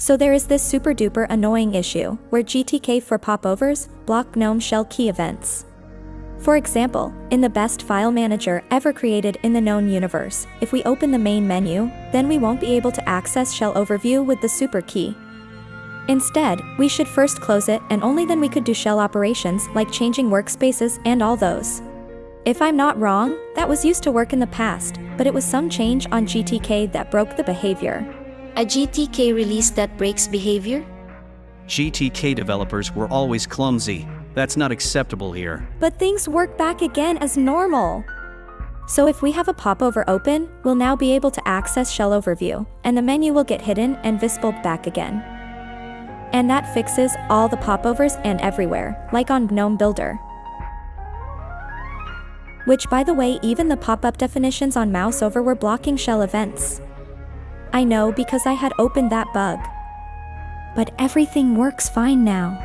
So there is this super duper annoying issue, where GTK 4 popovers block GNOME shell key events. For example, in the best file manager ever created in the known universe, if we open the main menu, then we won't be able to access shell overview with the super key. Instead, we should first close it and only then we could do shell operations like changing workspaces and all those. If I'm not wrong, that was used to work in the past, but it was some change on GTK that broke the behavior. A GTK release that breaks behavior? GTK developers were always clumsy. That's not acceptable here. But things work back again as normal. So if we have a popover open, we'll now be able to access shell overview, and the menu will get hidden and visible back again. And that fixes all the popovers and everywhere, like on GNOME Builder. Which by the way even the pop-up definitions on mouse over were blocking shell events. I know because I had opened that bug. But everything works fine now.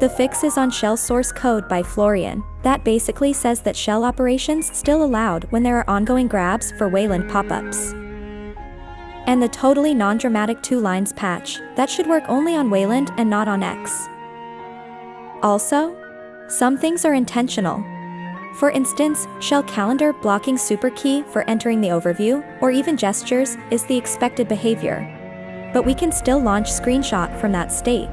The fix is on shell source code by Florian, that basically says that shell operations still allowed when there are ongoing grabs for Wayland pop-ups. And the totally non-dramatic two lines patch, that should work only on Wayland and not on X. Also, some things are intentional. For instance, shell calendar blocking super key for entering the overview, or even gestures, is the expected behavior. But we can still launch screenshot from that state.